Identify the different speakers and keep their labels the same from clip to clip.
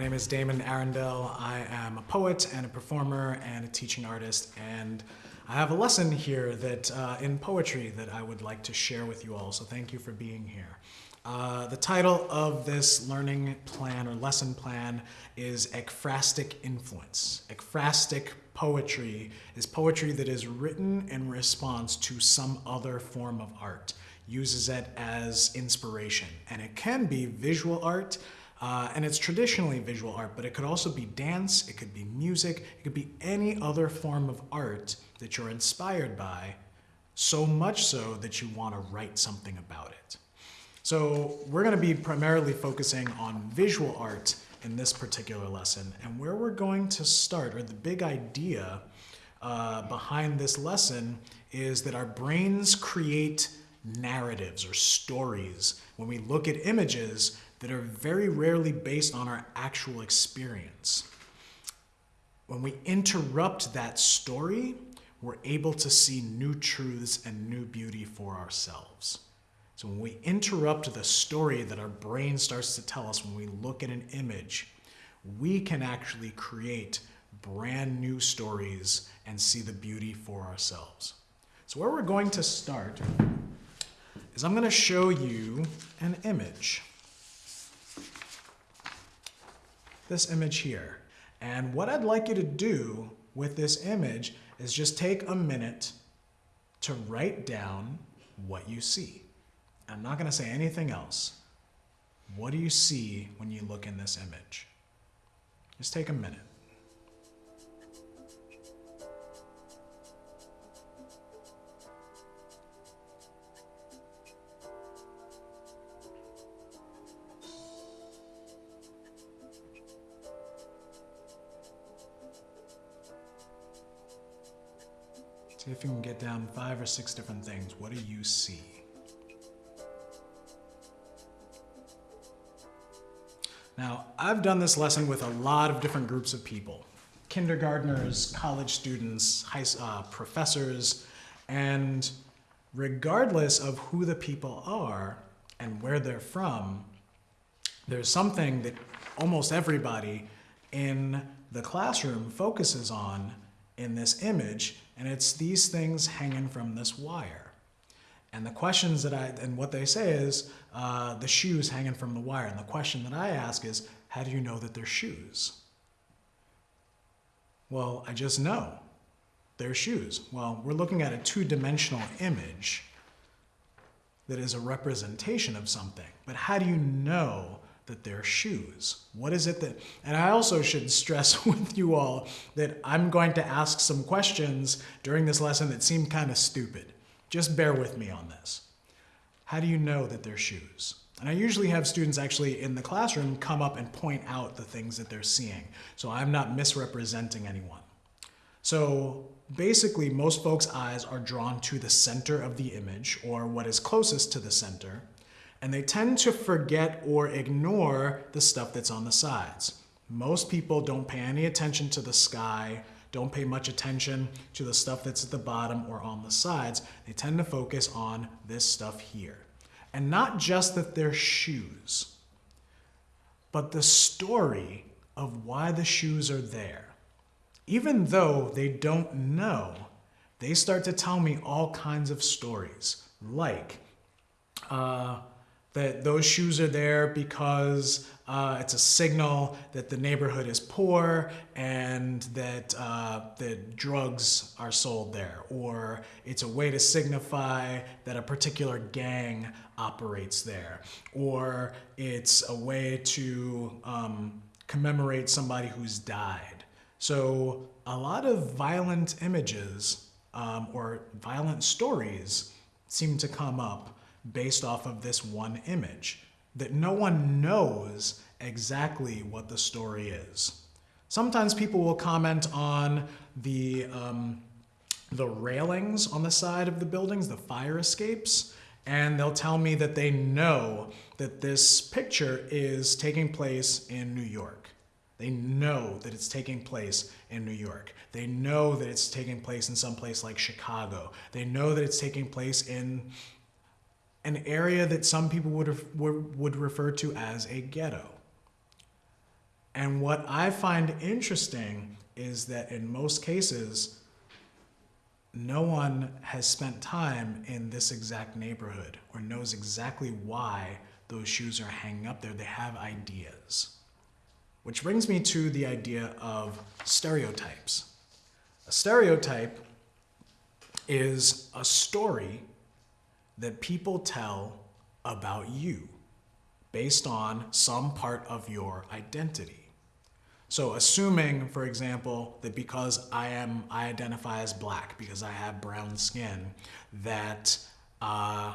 Speaker 1: My name is Damon Arundel. I am a poet and a performer and a teaching artist, and I have a lesson here that uh, in poetry that I would like to share with you all. So thank you for being here. Uh, the title of this learning plan or lesson plan is Ekphrastic Influence. Ekphrastic poetry is poetry that is written in response to some other form of art, uses it as inspiration. And it can be visual art, uh, and it's traditionally visual art, but it could also be dance, it could be music, it could be any other form of art that you're inspired by, so much so that you want to write something about it. So we're going to be primarily focusing on visual art in this particular lesson, and where we're going to start, or the big idea uh, behind this lesson, is that our brains create narratives or stories when we look at images that are very rarely based on our actual experience. When we interrupt that story, we're able to see new truths and new beauty for ourselves. So when we interrupt the story that our brain starts to tell us when we look at an image, we can actually create brand new stories and see the beauty for ourselves. So where we're going to start is I'm going to show you an image. This image here. And what I'd like you to do with this image is just take a minute to write down what you see. I'm not gonna say anything else. What do you see when you look in this image? Just take a minute. See if you can get down five or six different things. What do you see? Now, I've done this lesson with a lot of different groups of people. Kindergartners, college students, high, uh, professors, and regardless of who the people are and where they're from, there's something that almost everybody in the classroom focuses on in this image, and it's these things hanging from this wire. And the questions that I, and what they say is, uh, the shoes hanging from the wire. And the question that I ask is, how do you know that they're shoes? Well, I just know they're shoes. Well, we're looking at a two-dimensional image that is a representation of something. But how do you know that they're shoes. What is it that, and I also should stress with you all that I'm going to ask some questions during this lesson that seem kind of stupid. Just bear with me on this. How do you know that they're shoes? And I usually have students actually in the classroom come up and point out the things that they're seeing. So I'm not misrepresenting anyone. So basically most folks' eyes are drawn to the center of the image or what is closest to the center and they tend to forget or ignore the stuff that's on the sides. Most people don't pay any attention to the sky, don't pay much attention to the stuff that's at the bottom or on the sides. They tend to focus on this stuff here. And not just that they're shoes, but the story of why the shoes are there. Even though they don't know, they start to tell me all kinds of stories, like, uh, that those shoes are there because uh, it's a signal that the neighborhood is poor and that uh, drugs are sold there, or it's a way to signify that a particular gang operates there, or it's a way to um, commemorate somebody who's died. So a lot of violent images um, or violent stories seem to come up based off of this one image, that no one knows exactly what the story is. Sometimes people will comment on the, um, the railings on the side of the buildings, the fire escapes, and they'll tell me that they know that this picture is taking place in New York. They know that it's taking place in New York. They know that it's taking place in some place like Chicago. They know that it's taking place in an area that some people would, would refer to as a ghetto. And what I find interesting is that in most cases, no one has spent time in this exact neighborhood or knows exactly why those shoes are hanging up there. They have ideas. Which brings me to the idea of stereotypes. A stereotype is a story that people tell about you based on some part of your identity. So assuming, for example, that because I am, I identify as black because I have brown skin, that uh,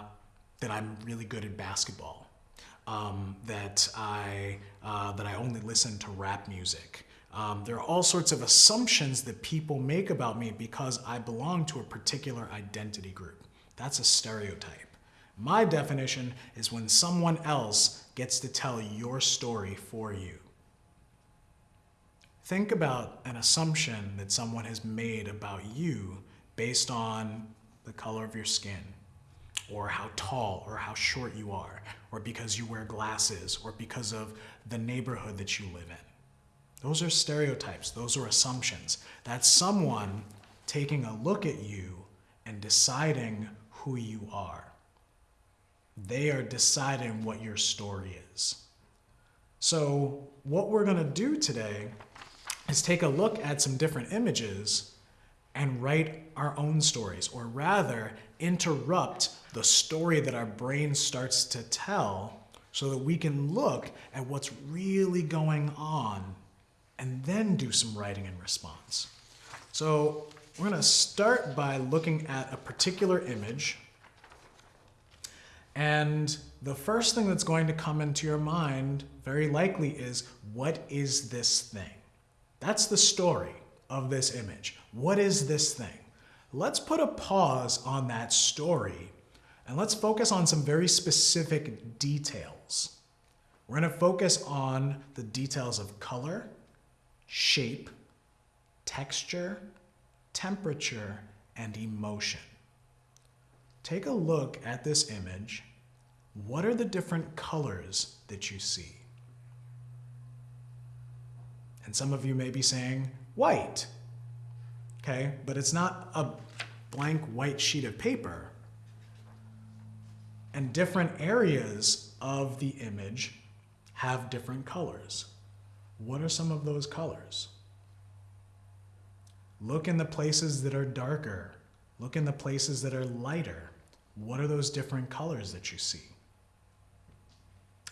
Speaker 1: that I'm really good at basketball, um, that I uh, that I only listen to rap music. Um, there are all sorts of assumptions that people make about me because I belong to a particular identity group. That's a stereotype. My definition is when someone else gets to tell your story for you. Think about an assumption that someone has made about you based on the color of your skin, or how tall or how short you are, or because you wear glasses, or because of the neighborhood that you live in. Those are stereotypes, those are assumptions. That's someone taking a look at you and deciding who you are. They are deciding what your story is. So, what we're going to do today is take a look at some different images and write our own stories, or rather, interrupt the story that our brain starts to tell so that we can look at what's really going on and then do some writing in response. So we're going to start by looking at a particular image. And the first thing that's going to come into your mind very likely is, what is this thing? That's the story of this image. What is this thing? Let's put a pause on that story and let's focus on some very specific details. We're going to focus on the details of color, shape, texture, temperature, and emotion. Take a look at this image. What are the different colors that you see? And some of you may be saying white. Okay, but it's not a blank white sheet of paper. And different areas of the image have different colors. What are some of those colors? Look in the places that are darker. Look in the places that are lighter. What are those different colors that you see?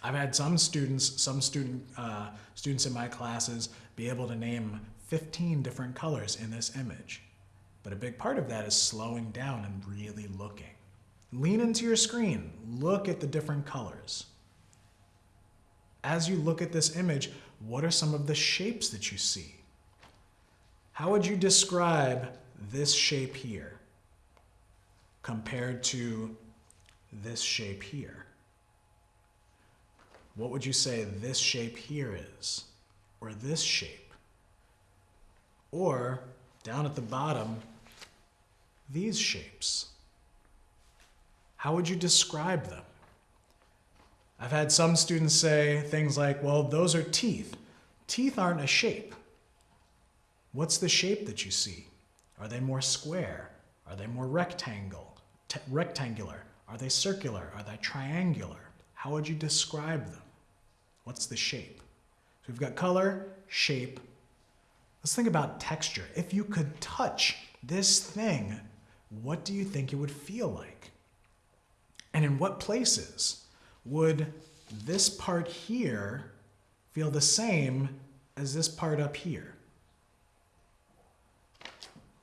Speaker 1: I've had some students, some student, uh, students in my classes be able to name 15 different colors in this image. But a big part of that is slowing down and really looking. Lean into your screen, look at the different colors. As you look at this image, what are some of the shapes that you see? How would you describe this shape here compared to this shape here? What would you say this shape here is? Or this shape? Or down at the bottom, these shapes? How would you describe them? I've had some students say things like, well, those are teeth. Teeth aren't a shape. What's the shape that you see? Are they more square? Are they more rectangle, rectangular? Are they circular? Are they triangular? How would you describe them? What's the shape? So we've got color, shape. Let's think about texture. If you could touch this thing, what do you think it would feel like? And in what places would this part here feel the same as this part up here?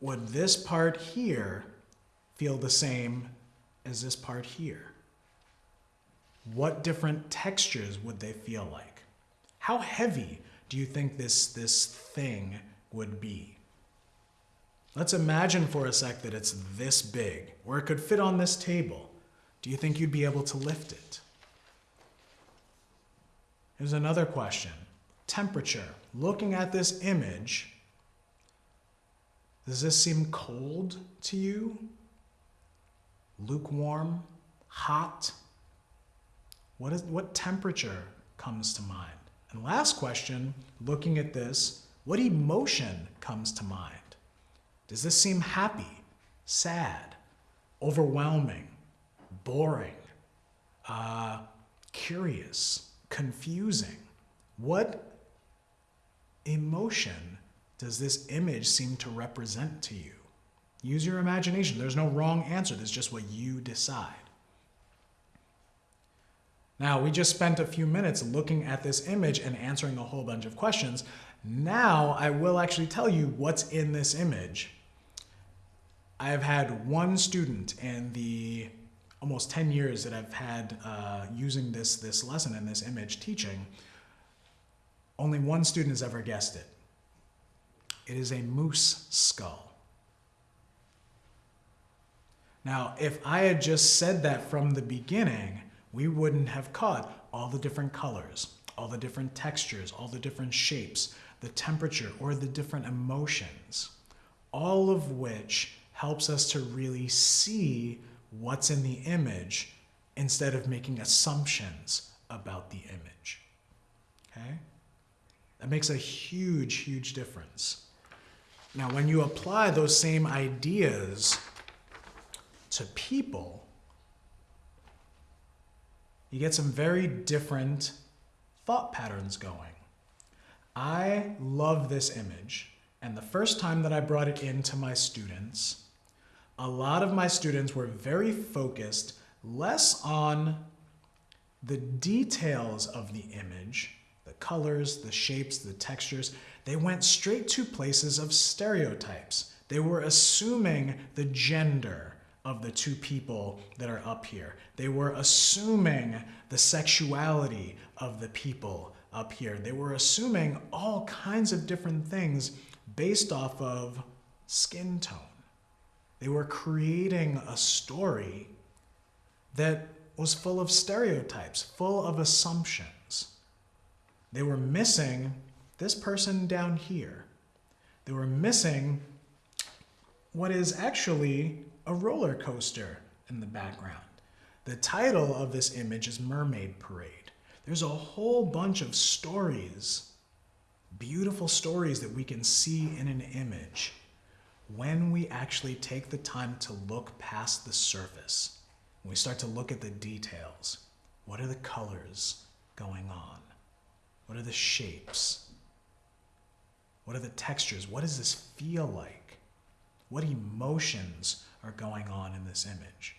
Speaker 1: Would this part here feel the same as this part here? what different textures would they feel like? How heavy do you think this, this thing would be? Let's imagine for a sec that it's this big, or it could fit on this table. Do you think you'd be able to lift it? Here's another question. Temperature. Looking at this image, does this seem cold to you? Lukewarm? Hot? What, is, what temperature comes to mind? And last question, looking at this, what emotion comes to mind? Does this seem happy, sad, overwhelming, boring, uh, curious, confusing? What emotion does this image seem to represent to you? Use your imagination. There's no wrong answer, there's just what you decide. Now, we just spent a few minutes looking at this image and answering a whole bunch of questions. Now, I will actually tell you what's in this image. I have had one student in the almost 10 years that I've had uh, using this, this lesson and this image teaching, only one student has ever guessed it. It is a moose skull. Now, if I had just said that from the beginning, we wouldn't have caught all the different colors, all the different textures, all the different shapes, the temperature, or the different emotions, all of which helps us to really see what's in the image instead of making assumptions about the image. Okay? That makes a huge, huge difference. Now, when you apply those same ideas to people, you get some very different thought patterns going. I love this image, and the first time that I brought it in to my students, a lot of my students were very focused less on the details of the image, the colors, the shapes, the textures. They went straight to places of stereotypes. They were assuming the gender, of the two people that are up here. They were assuming the sexuality of the people up here. They were assuming all kinds of different things based off of skin tone. They were creating a story that was full of stereotypes, full of assumptions. They were missing this person down here. They were missing what is actually a roller coaster in the background. The title of this image is Mermaid Parade. There's a whole bunch of stories, beautiful stories that we can see in an image when we actually take the time to look past the surface. When we start to look at the details. What are the colors going on? What are the shapes? What are the textures? What does this feel like? What emotions are going on in this image.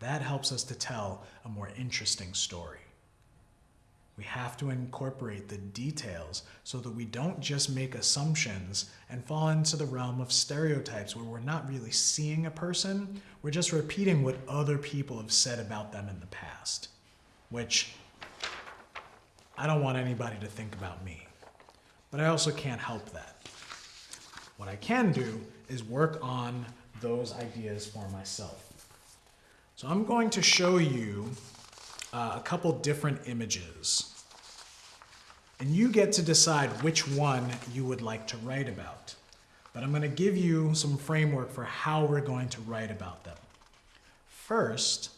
Speaker 1: That helps us to tell a more interesting story. We have to incorporate the details so that we don't just make assumptions and fall into the realm of stereotypes where we're not really seeing a person, we're just repeating what other people have said about them in the past, which I don't want anybody to think about me. But I also can't help that. What I can do is work on those ideas for myself. So I'm going to show you uh, a couple different images. And you get to decide which one you would like to write about. But I'm going to give you some framework for how we're going to write about them. First,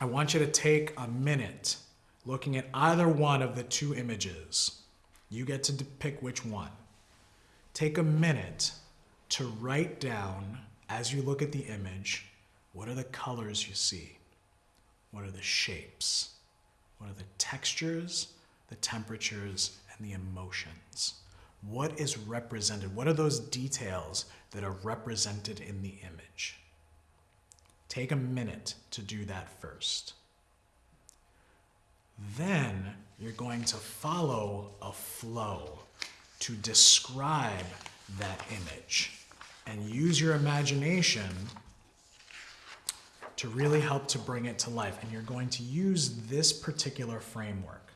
Speaker 1: I want you to take a minute looking at either one of the two images. You get to pick which one take a minute to write down, as you look at the image, what are the colors you see? What are the shapes? What are the textures, the temperatures, and the emotions? What is represented? What are those details that are represented in the image? Take a minute to do that first. Then you're going to follow a flow to describe that image and use your imagination to really help to bring it to life. And you're going to use this particular framework.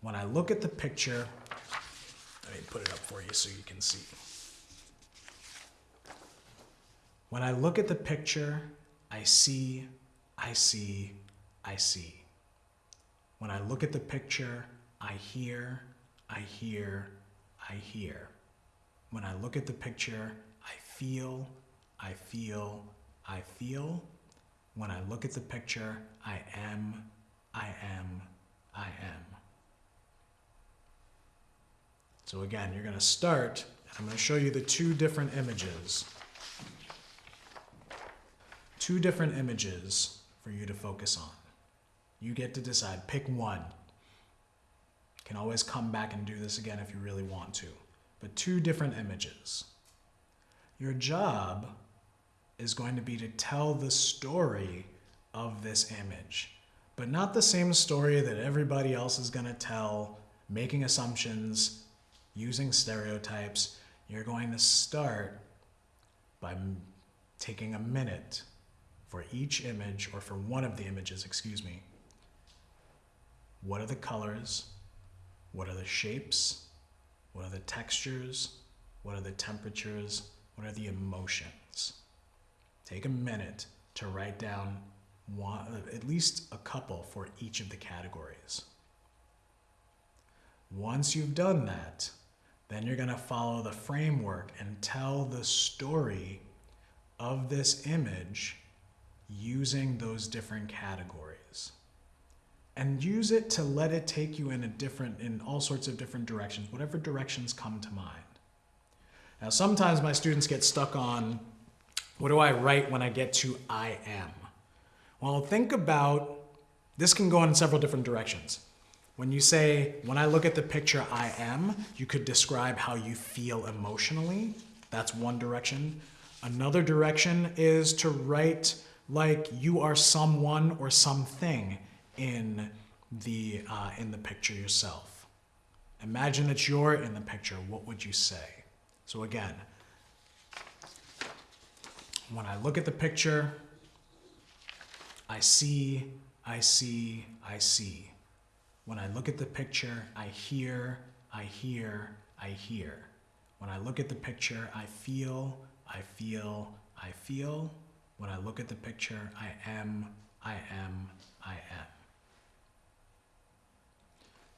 Speaker 1: When I look at the picture, let me put it up for you so you can see. When I look at the picture, I see, I see, I see. When I look at the picture, I hear, I hear, I hear. When I look at the picture, I feel, I feel, I feel. When I look at the picture, I am, I am, I am. So again, you're going to start, and I'm going to show you the two different images. Two different images for you to focus on. You get to decide. Pick one. Can always come back and do this again if you really want to. But two different images. Your job is going to be to tell the story of this image, but not the same story that everybody else is going to tell, making assumptions, using stereotypes. You're going to start by taking a minute for each image, or for one of the images, excuse me. What are the colors? What are the shapes? What are the textures? What are the temperatures? What are the emotions? Take a minute to write down one, at least a couple for each of the categories. Once you've done that, then you're going to follow the framework and tell the story of this image using those different categories. And use it to let it take you in a different, in all sorts of different directions, whatever directions come to mind. Now, sometimes my students get stuck on what do I write when I get to I am? Well, think about this can go in several different directions. When you say, when I look at the picture I am, you could describe how you feel emotionally. That's one direction. Another direction is to write like you are someone or something in the, uh, in the picture yourself. Imagine that you're in the picture. What would you say? So again, when I look at the picture, I see, I see, I see. When I look at the picture, I hear, I hear, I hear. When I look at the picture, I feel, I feel, I feel. When I look at the picture, I am, I am, I am.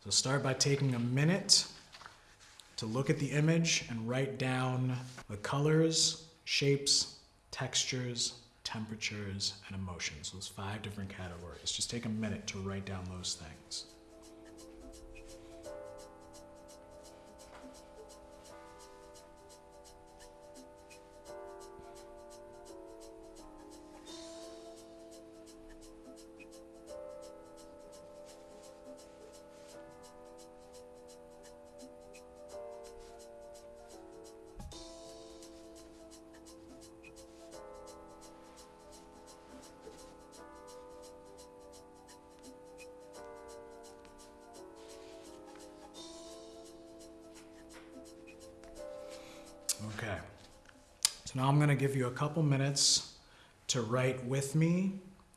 Speaker 1: So start by taking a minute to look at the image and write down the colors, shapes, textures, temperatures, and emotions. Those five different categories. Just take a minute to write down those things. So now I'm going to give you a couple minutes to write with me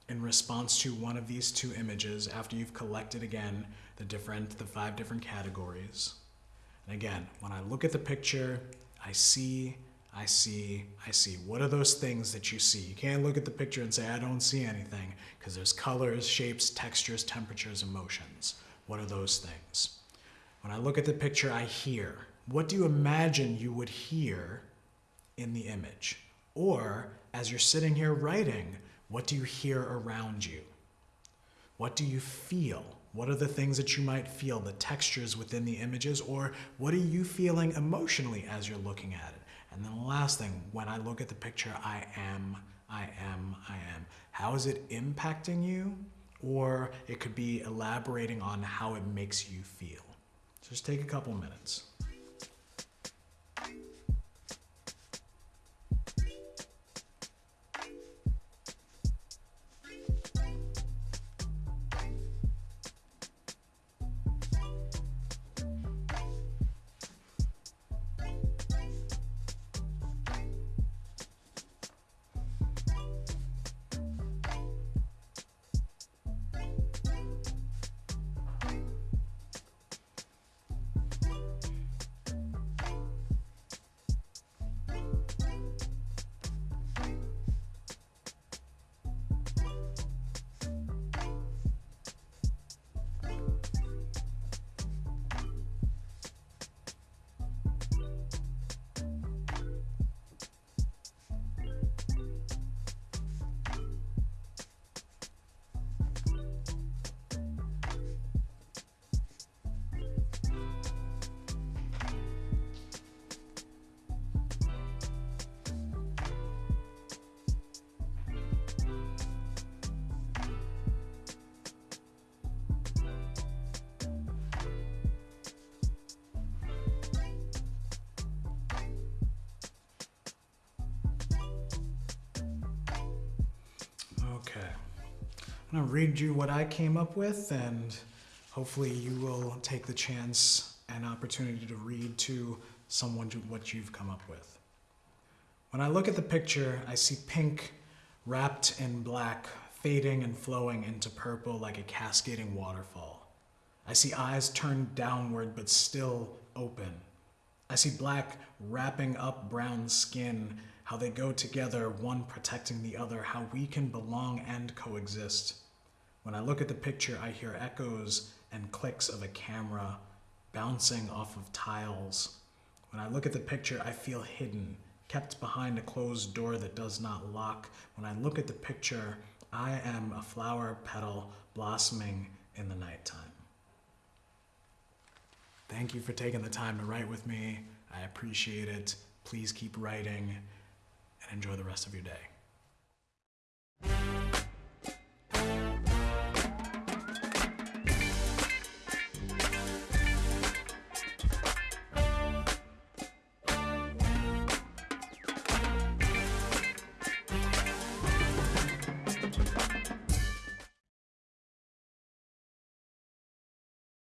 Speaker 1: in response to one of these two images after you've collected again the different, the five different categories. And again, when I look at the picture, I see, I see, I see. What are those things that you see? You can't look at the picture and say, I don't see anything, because there's colors, shapes, textures, temperatures, emotions. What are those things? When I look at the picture, I hear. What do you imagine you would hear in the image? Or as you're sitting here writing, what do you hear around you? What do you feel? What are the things that you might feel, the textures within the images, or what are you feeling emotionally as you're looking at it? And then the last thing, when I look at the picture, I am, I am, I am. How is it impacting you? Or it could be elaborating on how it makes you feel. Just take a couple minutes. I'm going to read you what I came up with, and hopefully, you will take the chance and opportunity to read to someone what you've come up with. When I look at the picture, I see pink wrapped in black, fading and flowing into purple like a cascading waterfall. I see eyes turned downward but still open. I see black wrapping up brown skin, how they go together, one protecting the other, how we can belong and coexist. When I look at the picture, I hear echoes and clicks of a camera bouncing off of tiles. When I look at the picture, I feel hidden, kept behind a closed door that does not lock. When I look at the picture, I am a flower petal blossoming in the nighttime. Thank you for taking the time to write with me. I appreciate it. Please keep writing and enjoy the rest of your day.